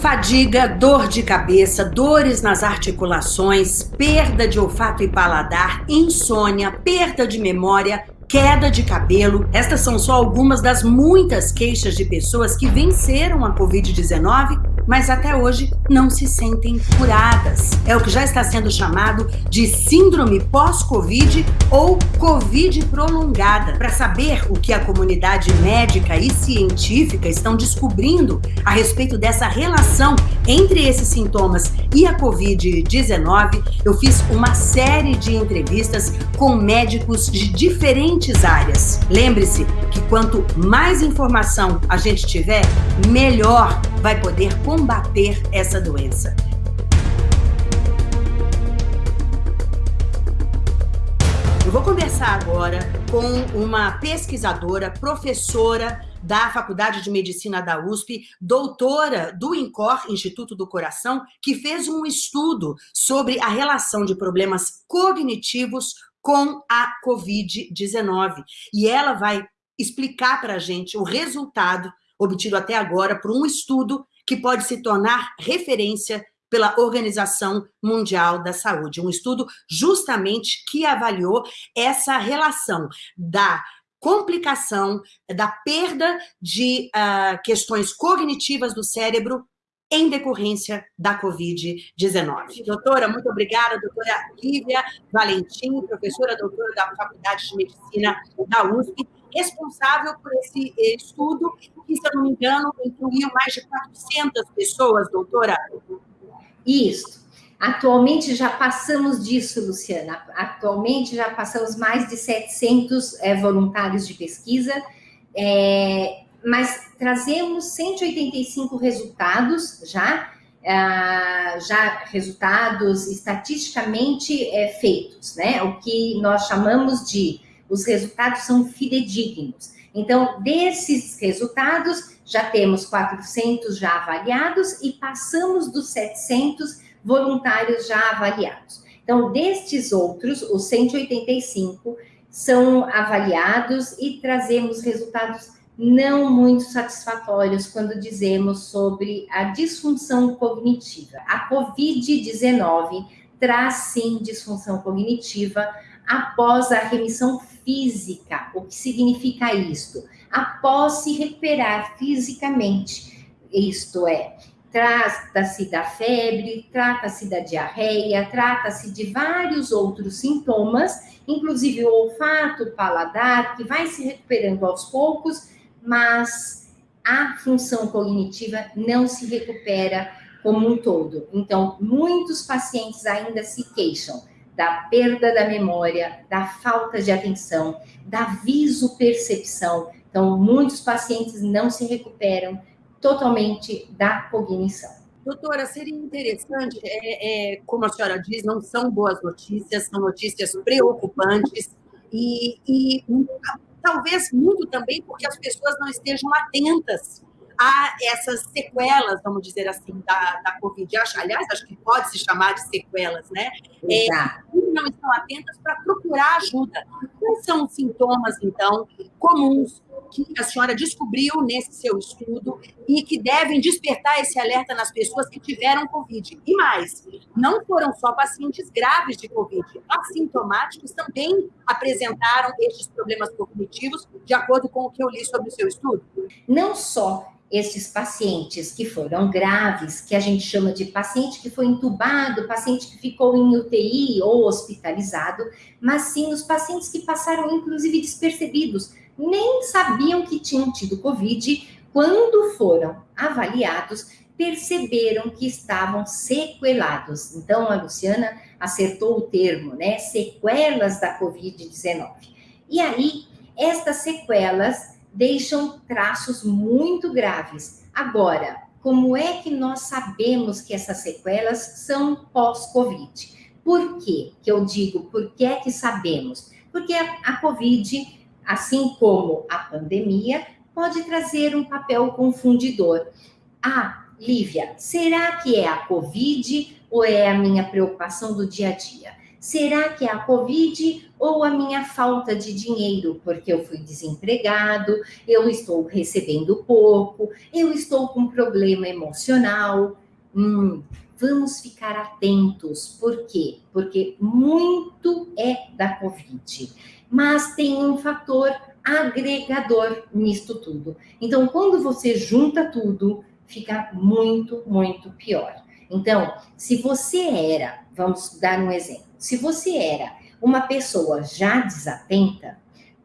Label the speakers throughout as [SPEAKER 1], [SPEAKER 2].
[SPEAKER 1] Fadiga, dor de cabeça, dores nas articulações, perda de olfato e paladar, insônia, perda de memória, queda de cabelo. Estas são só algumas das muitas queixas de pessoas que venceram a Covid-19 mas até hoje não se sentem curadas. É o que já está sendo chamado de síndrome pós-Covid ou Covid prolongada. Para saber o que a comunidade médica e científica estão descobrindo a respeito dessa relação entre esses sintomas e a Covid-19, eu fiz uma série de entrevistas com médicos de diferentes áreas. Lembre-se que quanto mais informação a gente tiver, melhor vai poder combater essa doença. Eu vou conversar agora com uma pesquisadora, professora da Faculdade de Medicina da USP, doutora do INCOR, Instituto do Coração, que fez um estudo sobre a relação de problemas cognitivos com a Covid-19. E ela vai explicar para a gente o resultado obtido até agora por um estudo que pode se tornar referência pela Organização Mundial da Saúde. Um estudo justamente que avaliou essa relação da complicação, da perda de uh, questões cognitivas do cérebro em decorrência da Covid-19. Doutora, muito obrigada, doutora Lívia Valentim, professora doutora da Faculdade de Medicina da USP, responsável por esse estudo, que, se eu não me engano, incluiu mais de 400 pessoas, doutora.
[SPEAKER 2] Isso. Atualmente já passamos disso, Luciana. Atualmente já passamos mais de 700 é, voluntários de pesquisa, é, mas trazemos 185 resultados já, é, já resultados estatisticamente é, feitos, né? O que nós chamamos de os resultados são fidedignos. Então, desses resultados, já temos 400 já avaliados e passamos dos 700 voluntários já avaliados. Então, destes outros, os 185 são avaliados e trazemos resultados não muito satisfatórios quando dizemos sobre a disfunção cognitiva. A COVID-19 traz sim disfunção cognitiva após a remissão física. O que significa isto? Após se recuperar fisicamente, isto é, trata-se da febre, trata-se da diarreia, trata-se de vários outros sintomas, inclusive o olfato, o paladar, que vai se recuperando aos poucos, mas a função cognitiva não se recupera como um todo. Então, muitos pacientes ainda se queixam da perda da memória, da falta de atenção, da visopercepção. Então, muitos pacientes não se recuperam totalmente da cognição.
[SPEAKER 1] Doutora, seria interessante, é, é, como a senhora diz, não são boas notícias, são notícias preocupantes e, e talvez muito também porque as pessoas não estejam atentas a essas sequelas, vamos dizer assim, da, da Covid. Aliás, acho que pode se chamar de sequelas, né? É, não estão atentas para procurar ajuda. Quais são os sintomas, então, comuns que a senhora descobriu nesse seu estudo e que devem despertar esse alerta nas pessoas que tiveram Covid? E mais, não foram só pacientes graves de Covid, assintomáticos também apresentaram estes problemas cognitivos, de acordo com o que eu li sobre o seu estudo?
[SPEAKER 2] Não só esses pacientes que foram graves, que a gente chama de paciente que foi entubado, paciente que ficou em UTI ou hospitalizado, mas sim os pacientes que passaram, inclusive, despercebidos, nem sabiam que tinham tido Covid, quando foram avaliados, perceberam que estavam sequelados. Então, a Luciana acertou o termo, né? Sequelas da Covid-19. E aí, estas sequelas deixam traços muito graves. Agora, como é que nós sabemos que essas sequelas são pós-Covid? Por quê que eu digo por que é que sabemos? Porque a, a Covid, assim como a pandemia, pode trazer um papel confundidor. Ah, Lívia, será que é a Covid ou é a minha preocupação do dia a dia? Será que é a Covid ou a minha falta de dinheiro? Porque eu fui desempregado, eu estou recebendo pouco, eu estou com problema emocional. Hum, vamos ficar atentos. Por quê? Porque muito é da Covid. Mas tem um fator agregador nisto tudo. Então, quando você junta tudo, fica muito, muito pior. Então, se você era, vamos dar um exemplo, se você era uma pessoa já desatenta,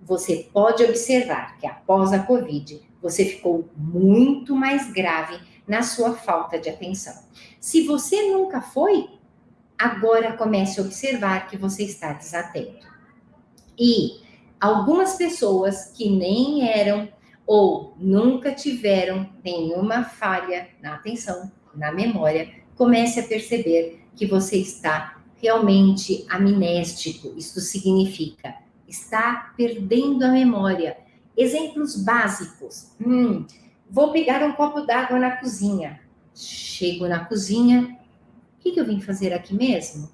[SPEAKER 2] você pode observar que após a Covid, você ficou muito mais grave na sua falta de atenção. Se você nunca foi, agora comece a observar que você está desatento. E algumas pessoas que nem eram ou nunca tiveram nenhuma falha na atenção, na memória, comece a perceber que você está realmente amnéstico. Isso significa está perdendo a memória. Exemplos básicos. Hum, vou pegar um copo d'água na cozinha. Chego na cozinha. O que, que eu vim fazer aqui mesmo?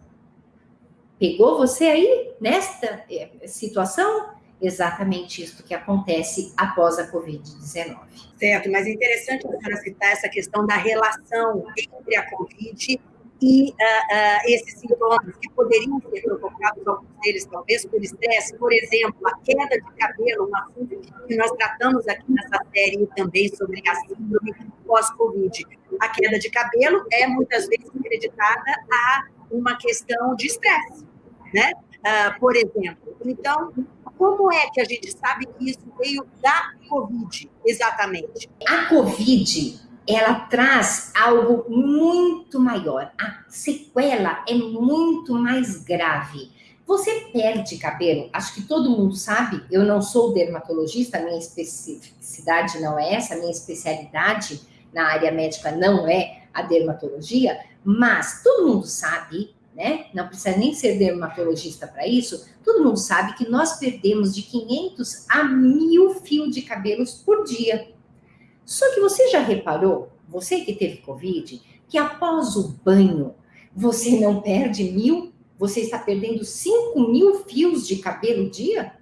[SPEAKER 2] Pegou você aí nesta eh, situação? Exatamente isso que acontece após a Covid-19.
[SPEAKER 1] Certo, mas é interessante senhora citar essa questão da relação entre a Covid e uh, uh, esses sintomas que poderiam ser provocados, alguns deles talvez por estresse, por exemplo, a queda de cabelo, um assunto que nós tratamos aqui nessa série também sobre a síndrome pós-Covid. A queda de cabelo é muitas vezes acreditada a uma questão de estresse, né? Uh, por exemplo. Então, como é que a gente sabe que isso veio da Covid, exatamente?
[SPEAKER 2] A Covid ela traz algo muito maior. A sequela é muito mais grave. Você perde cabelo, acho que todo mundo sabe, eu não sou dermatologista, minha especificidade não é essa, minha especialidade na área médica não é a dermatologia, mas todo mundo sabe, né? Não precisa nem ser dermatologista para isso, todo mundo sabe que nós perdemos de 500 a 1000 fios de cabelos por dia. Só que você já reparou, você que teve Covid, que após o banho você não perde mil, você está perdendo cinco mil fios de cabelo dia?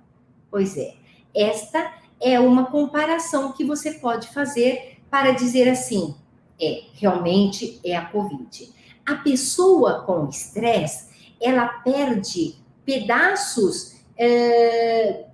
[SPEAKER 2] Pois é, esta é uma comparação que você pode fazer para dizer assim: é, realmente é a Covid. A pessoa com estresse, ela perde pedaços, é,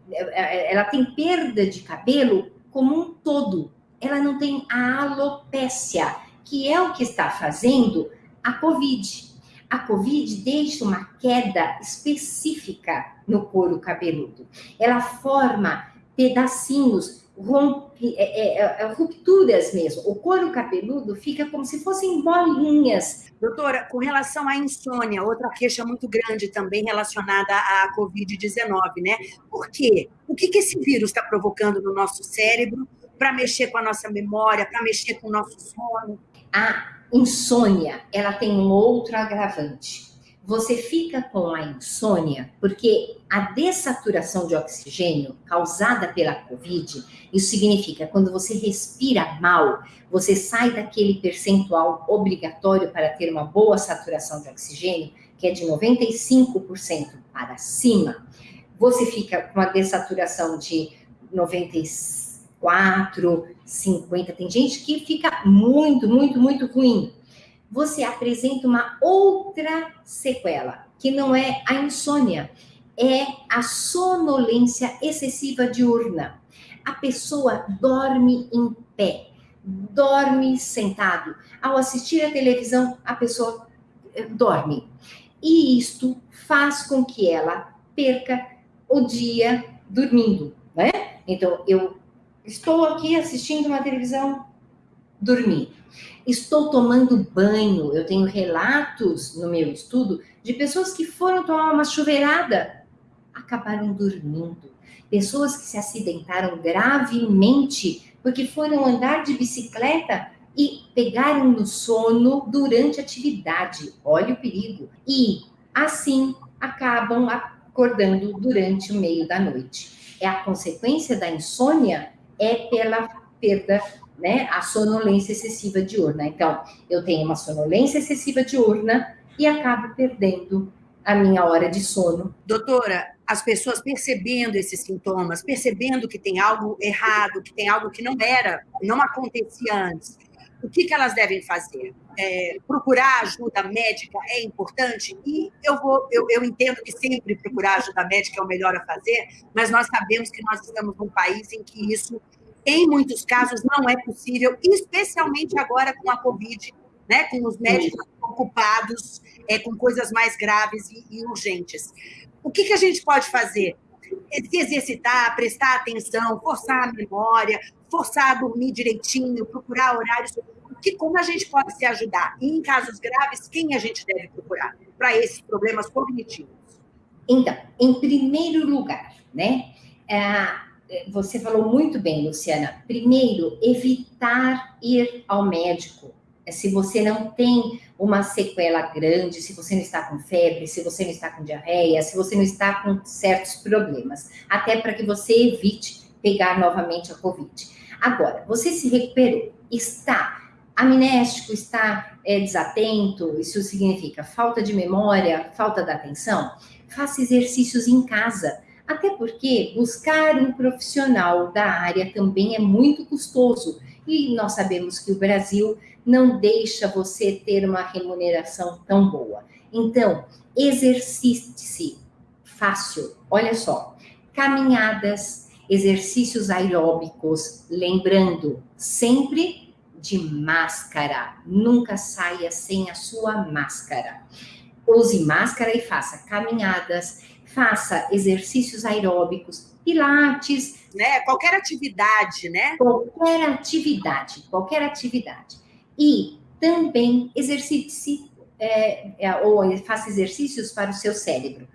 [SPEAKER 2] ela tem perda de cabelo como um todo ela não tem a alopécia, que é o que está fazendo a COVID. A COVID deixa uma queda específica no couro cabeludo. Ela forma pedacinhos, rompe, é, é, é, rupturas mesmo. O couro cabeludo fica como se fossem bolinhas.
[SPEAKER 1] Doutora, com relação à insônia, outra queixa muito grande também relacionada à Covid-19, né? Por quê? O que, que esse vírus está provocando no nosso cérebro? para mexer com a nossa memória, para mexer com o nosso sono.
[SPEAKER 2] A insônia, ela tem um outro agravante. Você fica com a insônia porque a dessaturação de oxigênio causada pela Covid, isso significa quando você respira mal, você sai daquele percentual obrigatório para ter uma boa saturação de oxigênio, que é de 95% para cima. Você fica com a dessaturação de 95 4, 50. Tem gente que fica muito, muito, muito ruim. Você apresenta uma outra sequela, que não é a insônia, é a sonolência excessiva diurna. A pessoa dorme em pé, dorme sentado. Ao assistir a televisão, a pessoa eh, dorme. E isto faz com que ela perca o dia dormindo, né? Então, eu Estou aqui assistindo uma televisão, dormi. Estou tomando banho. Eu tenho relatos no meu estudo de pessoas que foram tomar uma chuveirada, acabaram dormindo. Pessoas que se acidentaram gravemente porque foram andar de bicicleta e pegaram no sono durante a atividade. Olha o perigo. E assim acabam acordando durante o meio da noite. É a consequência da insônia é pela perda, né, a sonolência excessiva diurna. Então, eu tenho uma sonolência excessiva diurna e acabo perdendo a minha hora de sono.
[SPEAKER 1] Doutora, as pessoas percebendo esses sintomas, percebendo que tem algo errado, que tem algo que não era, não acontecia antes, o que, que elas devem fazer? É, procurar ajuda médica é importante e eu vou, eu, eu entendo que sempre procurar ajuda médica é o melhor a fazer, mas nós sabemos que nós estamos num país em que isso, em muitos casos, não é possível, especialmente agora com a Covid, né, com os médicos ocupados é, com coisas mais graves e, e urgentes. O que, que a gente pode fazer? Se exercitar, prestar atenção, forçar a memória, forçar a dormir direitinho, procurar horários. Que, como a gente pode se ajudar? E em casos graves, quem a gente deve procurar para esses problemas cognitivos?
[SPEAKER 2] Então, em primeiro lugar, né? É, você falou muito bem, Luciana. Primeiro, evitar ir ao médico. Se você não tem uma sequela grande, se você não está com febre, se você não está com diarreia, se você não está com certos problemas, até para que você evite pegar novamente a Covid. Agora, você se recuperou, está amnéstico, está é, desatento, isso significa falta de memória, falta de atenção, faça exercícios em casa. Até porque buscar um profissional da área também é muito custoso. E nós sabemos que o Brasil não deixa você ter uma remuneração tão boa. Então, exercite-se fácil. Olha só, caminhadas, exercícios aeróbicos, lembrando sempre de máscara. Nunca saia sem a sua máscara. Use máscara e faça caminhadas, faça exercícios aeróbicos, pilates,
[SPEAKER 1] né? Qualquer atividade, né?
[SPEAKER 2] Qualquer atividade, qualquer atividade. E também exercite-se é, é, ou faça exercícios para o seu cérebro.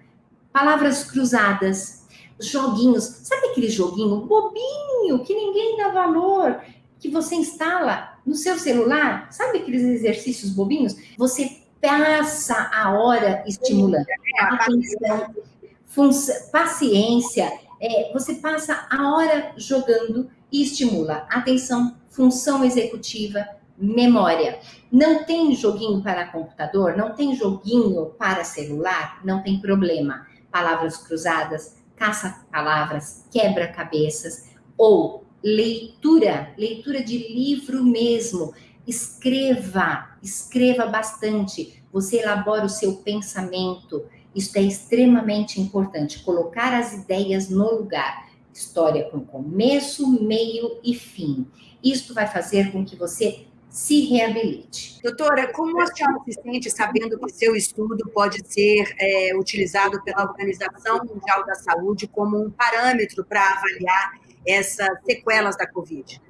[SPEAKER 2] Palavras cruzadas, joguinhos. Sabe aquele joguinho bobinho que ninguém dá valor, que você instala no seu celular? Sabe aqueles exercícios bobinhos? Você passa a hora estimulando. É, Atenção, paciência. É, você passa a hora jogando e estimula. Atenção, função executiva, memória. Não tem joguinho para computador, não tem joguinho para celular, não tem problema. Palavras cruzadas, caça-palavras, quebra-cabeças ou leitura, leitura de livro mesmo. Escreva, escreva bastante. Você elabora o seu pensamento. Isso é extremamente importante. Colocar as ideias no lugar. História com começo, meio e fim. Isto vai fazer com que você se reabilite.
[SPEAKER 1] Doutora, como a senhora se sente sabendo que seu estudo pode ser é, utilizado pela Organização Mundial da Saúde como um parâmetro para avaliar essas sequelas da Covid?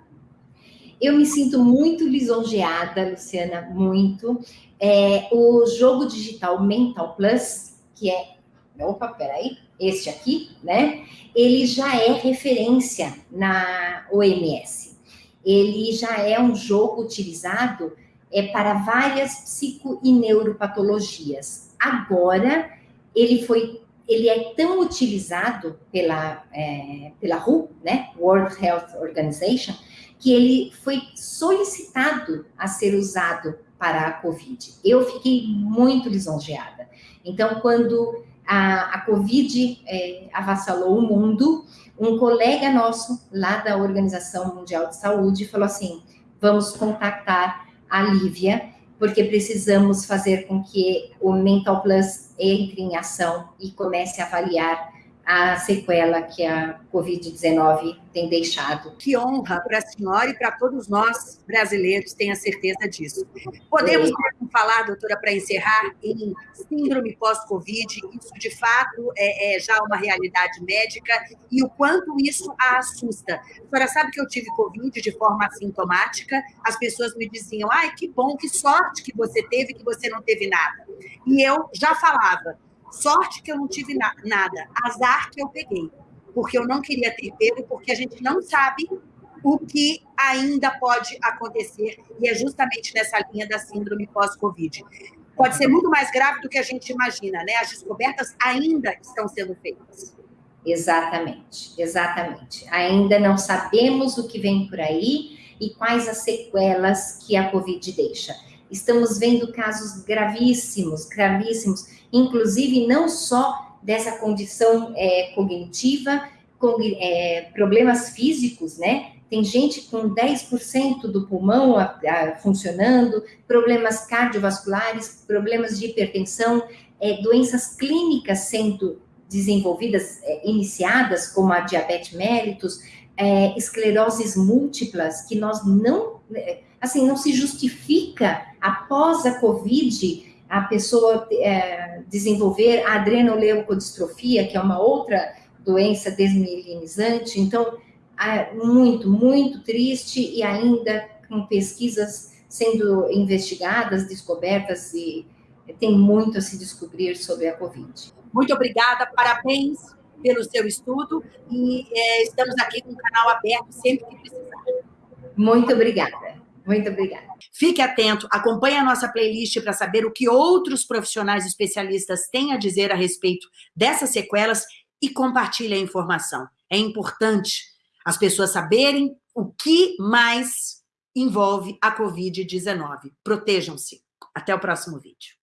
[SPEAKER 2] Eu me sinto muito lisonjeada, Luciana, muito. É, o jogo digital Mental Plus, que é. Opa, peraí, este aqui, né? Ele já é referência na OMS ele já é um jogo utilizado é, para várias psico e neuropatologias. Agora, ele foi ele é tão utilizado pela, é, pela WHO, né, World Health Organization, que ele foi solicitado a ser usado para a Covid. Eu fiquei muito lisonjeada. Então, quando a, a Covid é, avassalou o mundo, um colega nosso lá da Organização Mundial de Saúde falou assim: vamos contactar a Lívia, porque precisamos fazer com que o Mental Plus entre em ação e comece a avaliar a sequela que a Covid-19 tem deixado.
[SPEAKER 1] Que honra para a senhora e para todos nós brasileiros, tenha certeza disso. Podemos é. falar, doutora, para encerrar, em síndrome pós-Covid, isso de fato é, é, já uma realidade médica e o quanto isso a assusta. A senhora sabe que eu tive Covid de forma assintomática, as pessoas me diziam, ai, que bom, que sorte que você teve, que você não teve nada. E eu já falava, Sorte que eu não tive na, nada, azar que eu peguei, porque eu não queria ter pego, porque a gente não sabe o que ainda pode acontecer, e é justamente nessa linha da síndrome pós-Covid. Pode ser muito mais grave do que a gente imagina, né? As descobertas ainda estão sendo feitas.
[SPEAKER 2] Exatamente, exatamente. Ainda não sabemos o que vem por aí e quais as sequelas que a Covid deixa. Estamos vendo casos gravíssimos, gravíssimos, inclusive não só dessa condição é, cognitiva, com é, problemas físicos, né? Tem gente com 10% do pulmão a, a, funcionando, problemas cardiovasculares, problemas de hipertensão, é, doenças clínicas sendo desenvolvidas, é, iniciadas, como a diabetes mellitus, é, escleroses múltiplas, que nós não, é, assim, não se justifica após a COVID a pessoa é, desenvolver a adrenoleucodistrofia, que é uma outra doença desmielinizante. Então, é muito, muito triste e ainda com pesquisas sendo investigadas, descobertas e tem muito a se descobrir sobre a Covid.
[SPEAKER 1] Muito obrigada, parabéns pelo seu estudo e é, estamos aqui com o canal aberto sempre que precisar.
[SPEAKER 2] Muito obrigada. Muito obrigada.
[SPEAKER 1] Fique atento, acompanhe a nossa playlist para saber o que outros profissionais especialistas têm a dizer a respeito dessas sequelas e compartilhe a informação. É importante as pessoas saberem o que mais envolve a Covid-19. Protejam-se. Até o próximo vídeo.